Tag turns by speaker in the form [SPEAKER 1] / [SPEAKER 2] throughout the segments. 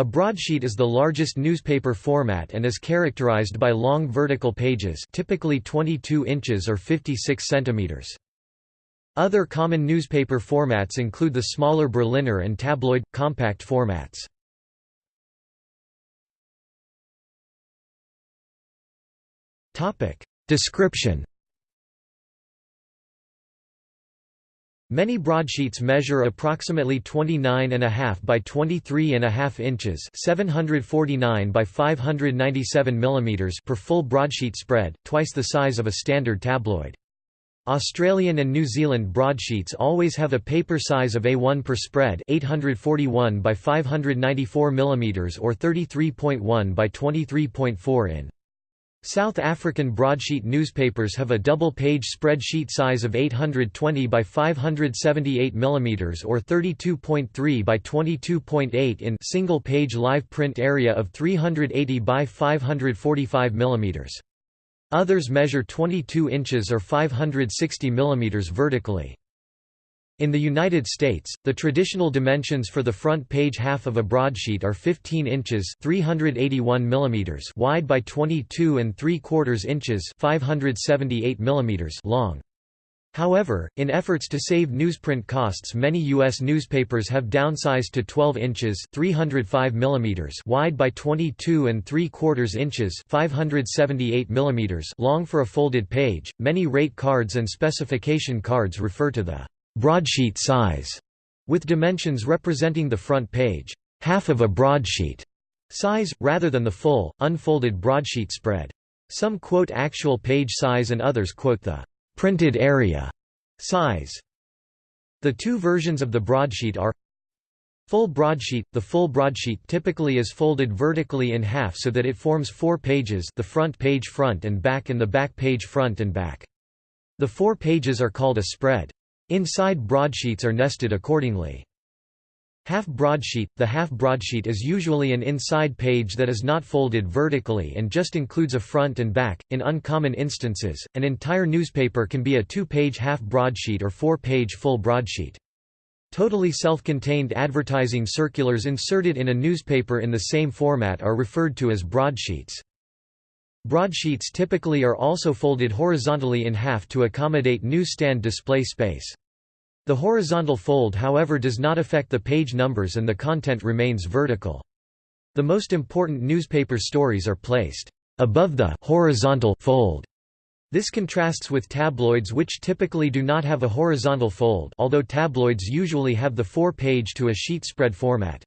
[SPEAKER 1] A broadsheet is the largest newspaper format and is characterized by long vertical pages typically 22 inches or 56 centimeters. Other common newspaper formats include the smaller Berliner and tabloid, compact formats. Description Many broadsheets measure approximately 29.5 by 23.5 inches 749 by 597 mm per full broadsheet spread, twice the size of a standard tabloid. Australian and New Zealand broadsheets always have a paper size of A1 per spread 841 by 594 mm or 33.1 by 23.4 in. South African broadsheet newspapers have a double-page spreadsheet size of 820 by 578 mm or 32.3 by 22.8 in single-page live print area of 380 by 545 mm. Others measure 22 inches or 560 mm vertically. In the United States, the traditional dimensions for the front page half of a broadsheet are 15 inches (381 mm) wide by 22 and 3 quarters inches (578 mm) long. However, in efforts to save newsprint costs many U.S. newspapers have downsized to 12 inches 305 mm wide by 22 and 3 quarters inches 578 mm long for a folded page. Many rate cards and specification cards refer to the broadsheet size, with dimensions representing the front page, half of a broadsheet size, rather than the full, unfolded broadsheet spread. Some quote actual page size and others quote the printed area size. The two versions of the broadsheet are Full broadsheet – The full broadsheet typically is folded vertically in half so that it forms four pages the front page front and back and the back page front and back. The four pages are called a spread. Inside broadsheets are nested accordingly. Half broadsheet – The half broadsheet is usually an inside page that is not folded vertically and just includes a front and back. In uncommon instances, an entire newspaper can be a two-page half broadsheet or four-page full broadsheet. Totally self-contained advertising circulars inserted in a newspaper in the same format are referred to as broadsheets. Broadsheets typically are also folded horizontally in half to accommodate newsstand display space. The horizontal fold however does not affect the page numbers and the content remains vertical. The most important newspaper stories are placed above the horizontal fold. This contrasts with tabloids which typically do not have a horizontal fold although tabloids usually have the four-page to a sheet spread format.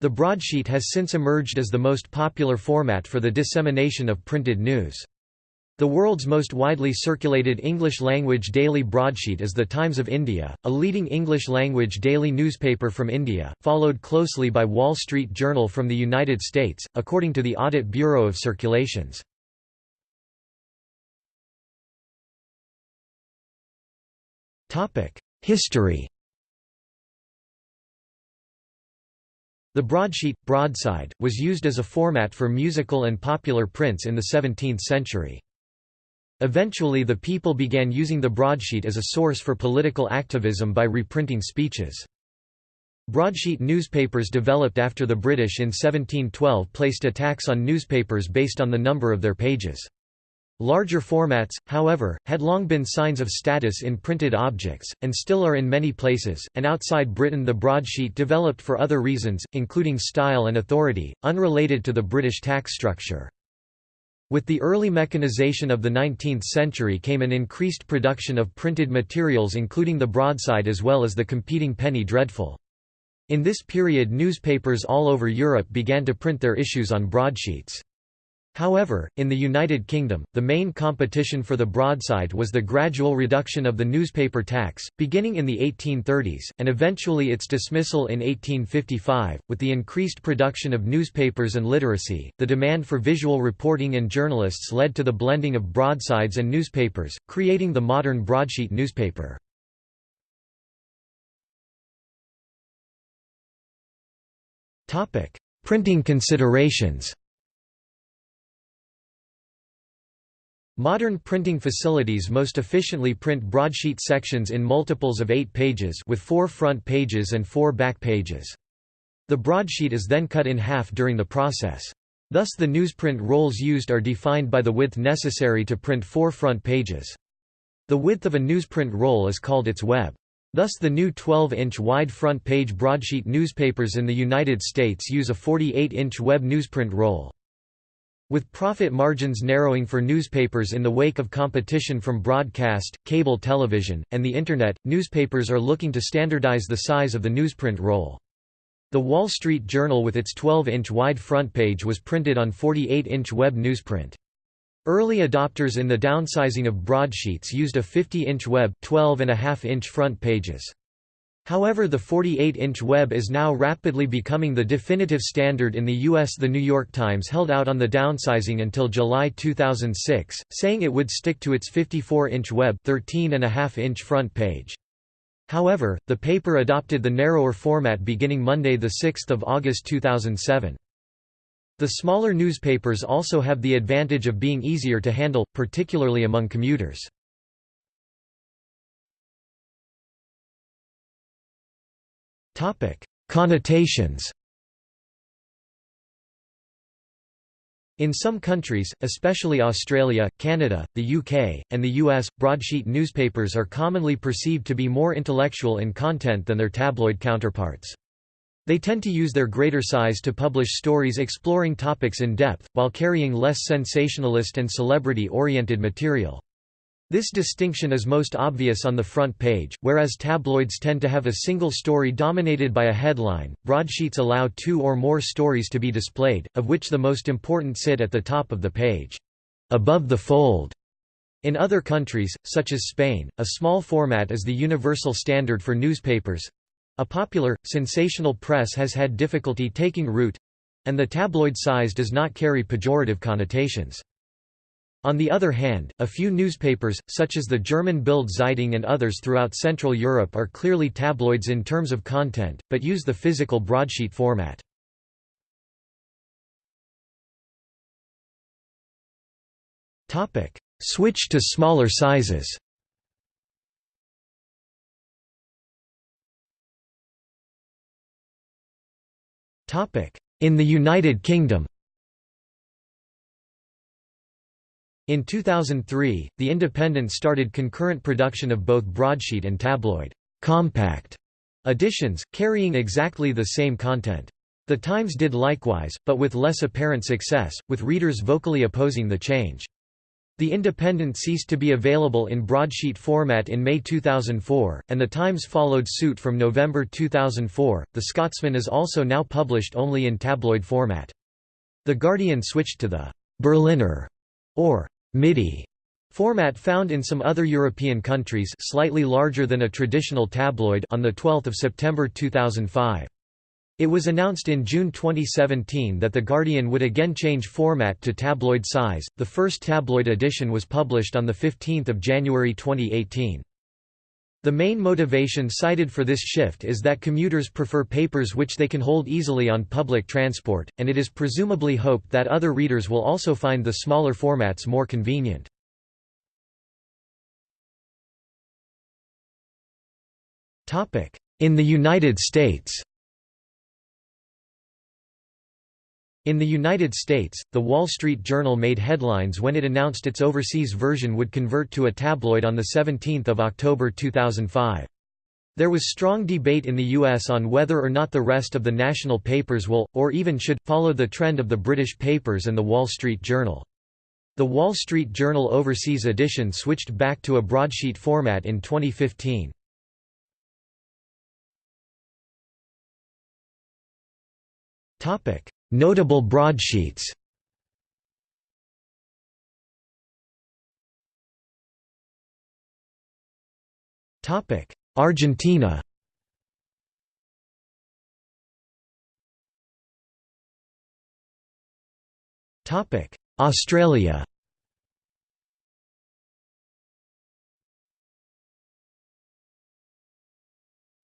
[SPEAKER 1] The broadsheet has since emerged as the most popular format for the dissemination of printed news. The world's most widely circulated English-language daily broadsheet is The Times of India, a leading English-language daily newspaper from India, followed closely by Wall Street Journal from the United States, according to the Audit Bureau of Circulations. History The broadsheet, broadside, was used as a format for musical and popular prints in the 17th century. Eventually the people began using the broadsheet as a source for political activism by reprinting speeches. Broadsheet newspapers developed after the British in 1712 placed a tax on newspapers based on the number of their pages. Larger formats, however, had long been signs of status in printed objects, and still are in many places, and outside Britain the broadsheet developed for other reasons, including style and authority, unrelated to the British tax structure. With the early mechanization of the 19th century came an increased production of printed materials including the broadside as well as the competing penny dreadful. In this period newspapers all over Europe began to print their issues on broadsheets. However, in the United Kingdom, the main competition for the broadside was the gradual reduction of the newspaper tax, beginning in the 1830s, and eventually its dismissal in 1855. With the increased production of newspapers and literacy, the demand for visual reporting and journalists led to the blending of broadsides and newspapers, creating the modern broadsheet newspaper. Printing considerations Modern printing facilities most efficiently print broadsheet sections in multiples of eight pages with four front pages and four back pages. The broadsheet is then cut in half during the process. Thus the newsprint rolls used are defined by the width necessary to print four front pages. The width of a newsprint roll is called its web. Thus the new 12-inch wide front page broadsheet newspapers in the United States use a 48-inch web newsprint roll. With profit margins narrowing for newspapers in the wake of competition from broadcast, cable television, and the Internet, newspapers are looking to standardize the size of the newsprint roll. The Wall Street Journal with its 12-inch wide front page was printed on 48-inch web newsprint. Early adopters in the downsizing of broadsheets used a 50-inch web 12.5-inch front pages. However the 48-inch web is now rapidly becoming the definitive standard in the U.S. The New York Times held out on the downsizing until July 2006, saying it would stick to its 54-inch web 13.5-inch front page. However, the paper adopted the narrower format beginning Monday 6 August 2007. The smaller newspapers also have the advantage of being easier to handle, particularly among commuters. Connotations In some countries, especially Australia, Canada, the UK, and the US, broadsheet newspapers are commonly perceived to be more intellectual in content than their tabloid counterparts. They tend to use their greater size to publish stories exploring topics in depth, while carrying less sensationalist and celebrity-oriented material. This distinction is most obvious on the front page, whereas tabloids tend to have a single story dominated by a headline. Broadsheets allow two or more stories to be displayed, of which the most important sit at the top of the page, above the fold. In other countries, such as Spain, a small format is the universal standard for newspapers. A popular, sensational press has had difficulty taking root and the tabloid size does not carry pejorative connotations. On the other hand, a few newspapers, such as the German Bild Zeitung and others throughout Central Europe are clearly tabloids in terms of content, but use the physical broadsheet format. Switch to smaller sizes. In the United Kingdom In 2003, The Independent started concurrent production of both broadsheet and tabloid compact editions, carrying exactly the same content. The Times did likewise, but with less apparent success, with readers vocally opposing the change. The Independent ceased to be available in broadsheet format in May 2004, and The Times followed suit from November 2004. The Scotsman is also now published only in tabloid format. The Guardian switched to the Berliner or MIDI format found in some other European countries slightly larger than a traditional tabloid on 12 September 2005. It was announced in June 2017 that The Guardian would again change format to tabloid size. The first tabloid edition was published on 15 January 2018. The main motivation cited for this shift is that commuters prefer papers which they can hold easily on public transport, and it is presumably hoped that other readers will also find the smaller formats more convenient. In the United States In the United States, The Wall Street Journal made headlines when it announced its overseas version would convert to a tabloid on 17 October 2005. There was strong debate in the US on whether or not the rest of the national papers will, or even should, follow the trend of the British papers and The Wall Street Journal. The Wall Street Journal Overseas edition switched back to a broadsheet format in 2015. Topic: Notable broadsheets. Argentina. Australia.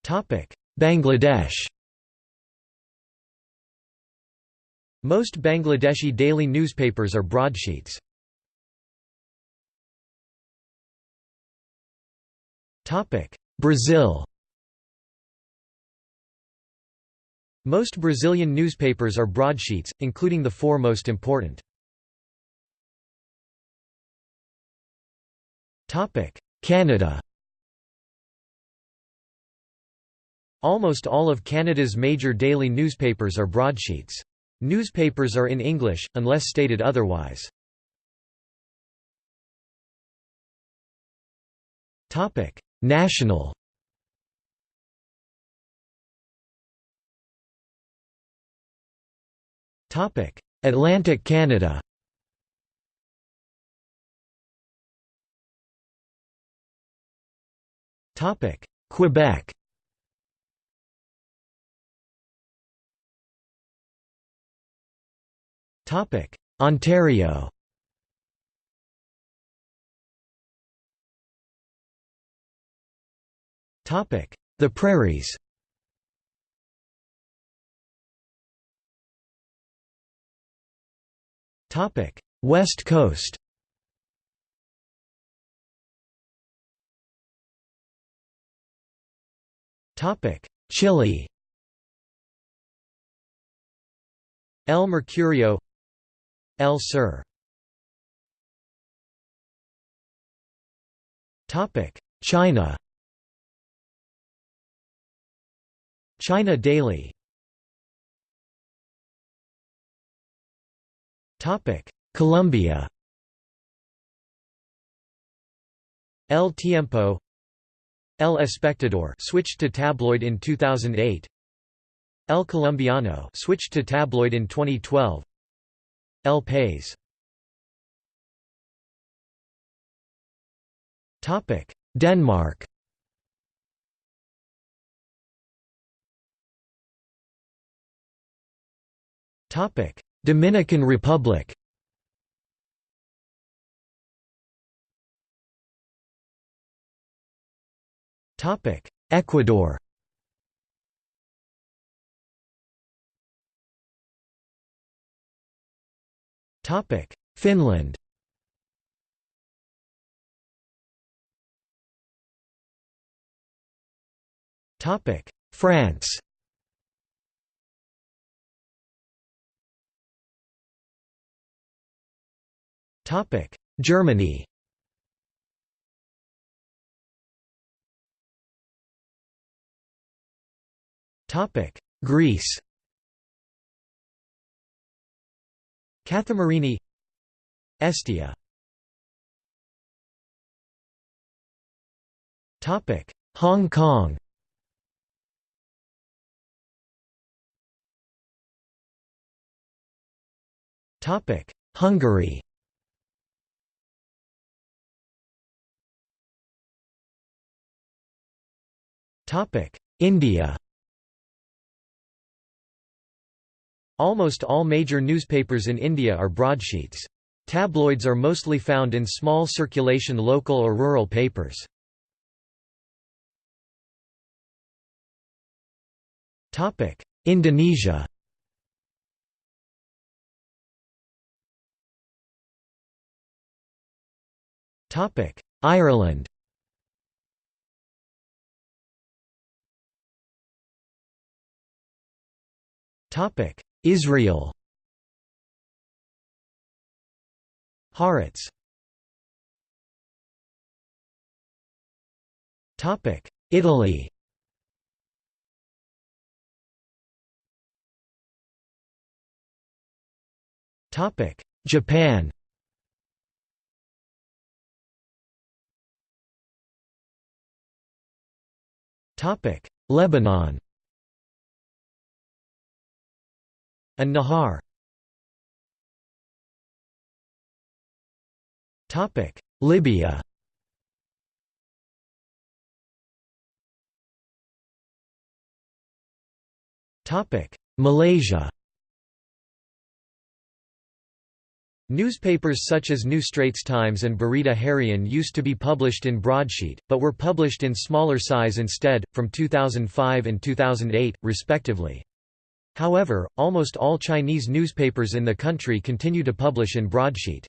[SPEAKER 1] Topic. Bangladesh Most Bangladeshi daily newspapers are broadsheets. Brazil Most Brazilian newspapers are broadsheets, including the four most important. Canada Almost all of Canada's major daily newspapers are broadsheets. Newspapers are in English, unless stated otherwise. National. Atlantic Canada. Quebec Ontario. The Prairies. West Coast. Chile. El Mercurio El Sur China. China Daily. Topic Colombia. El Tiempo. El Espectador switched to tabloid in 2008 El Colombiano switched to tabloid in 2012 El Topic Denmark. Topic Dominican Republic. Topic Ecuador Topic. Finland. Topic. France. Topic. Germany. Topic. Greece Kathimerini Estia. Topic Hong Kong. Topic Hungary. Topic India Almost all major newspapers in India are broadsheets. Tabloids are mostly found in small circulation local or rural papers. Indonesia Ireland Israel. Haaretz. Italy. Topic Japan. Topic Lebanon An-Nahar. Topic: Libya. Topic: Malaysia. Newspapers such as New Straits Times and Berita Harian used to be published in broadsheet, but were published in smaller size instead, from 2005 and 2008, respectively. However, almost all Chinese newspapers in the country continue to publish in broadsheet.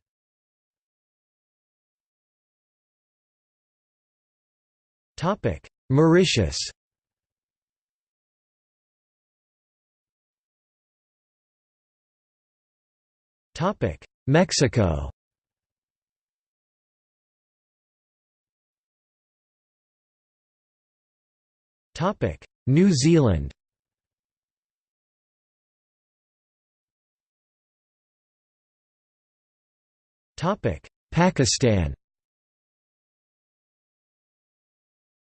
[SPEAKER 1] Mauritius Mexico New Zealand Pakistan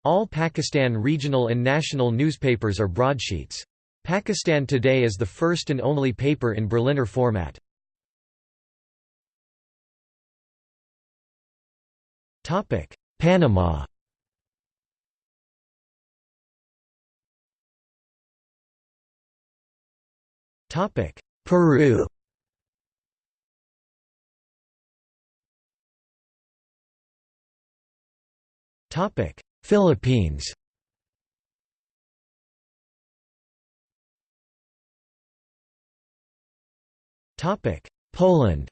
[SPEAKER 1] All Pakistan regional and national newspapers are broadsheets. Pakistan Today is the first and only paper in Berliner format. Topic: Panama Topic: Peru Philippines. Topic: Poland.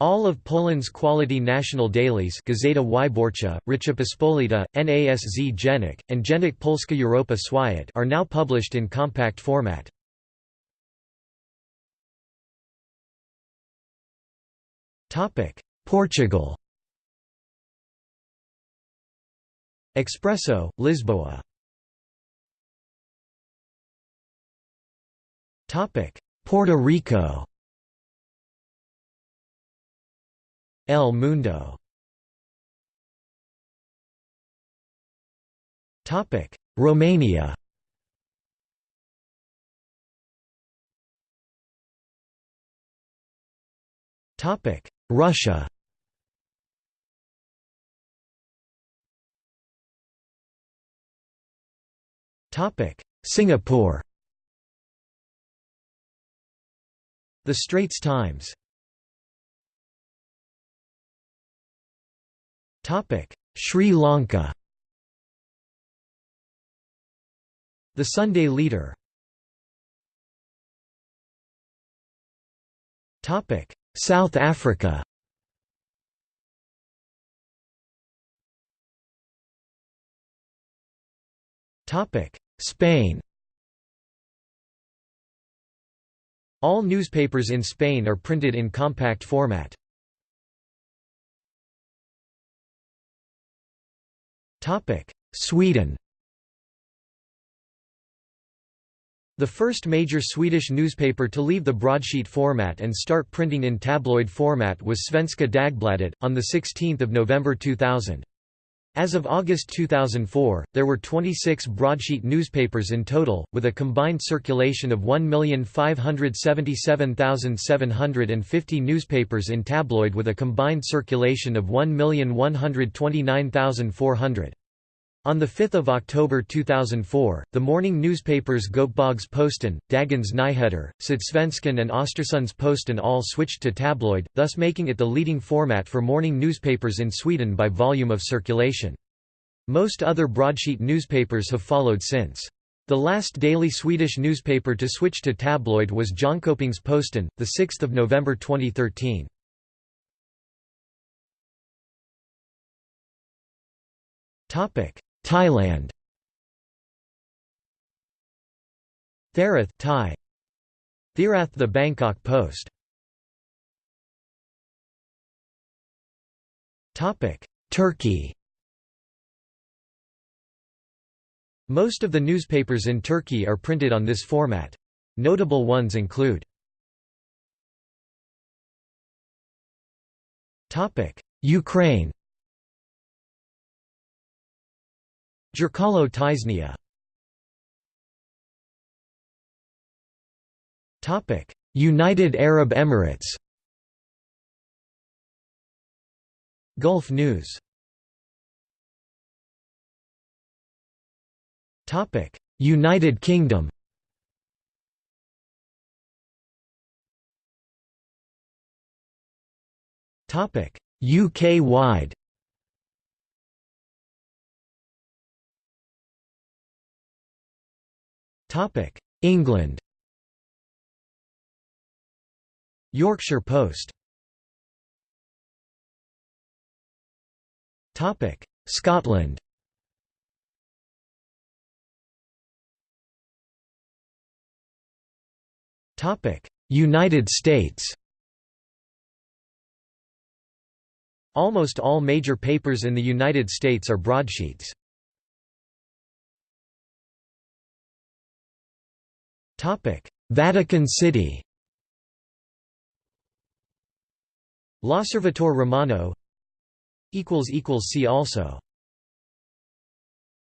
[SPEAKER 1] All of Poland's quality national dailies Gazeta Wyborcza, Rzeczpospolita, NASZ Dziennik, and Dziennik Polska Europa Świat are now published in compact format. Portugal Expresso, Lisboa. Puerto Rico. El Mundo. Romania. Topic. Russia Singapore. The Straits Times. Topic: Sri Lanka. The Sunday Leader. Topic: South Africa Spain All newspapers in Spain are printed in compact format. Sweden The first major Swedish newspaper to leave the broadsheet format and start printing in tabloid format was Svenska Dagbladet, on 16 November 2000. As of August 2004, there were 26 broadsheet newspapers in total, with a combined circulation of 1,577,750 newspapers in tabloid with a combined circulation of 1,129,400. On 5 October 2004, the morning newspapers Göteborgs-Posten, Dagens Nyheter, Sydsvenskan and Östersunds-Posten all switched to tabloid, thus making it the leading format for morning newspapers in Sweden by volume of circulation. Most other broadsheet newspapers have followed since. The last daily Swedish newspaper to switch to tabloid was Jönköpings-Posten, 6 November 2013. Thailand. Thairath Thai. Thairath the Bangkok Post. Topic. Turkey. Most of the newspapers in Turkey are printed on this format. Notable ones include Ukraine Zerkalo Tyzhnia. United Arab Emirates. Gulf News. United Kingdom. UK-wide Topic: England. Yorkshire Post. Topic: Scotland. Topic: United States Almost all major papers in the United States are broadsheets. Vatican City L'Osservatore Romano equals equals See also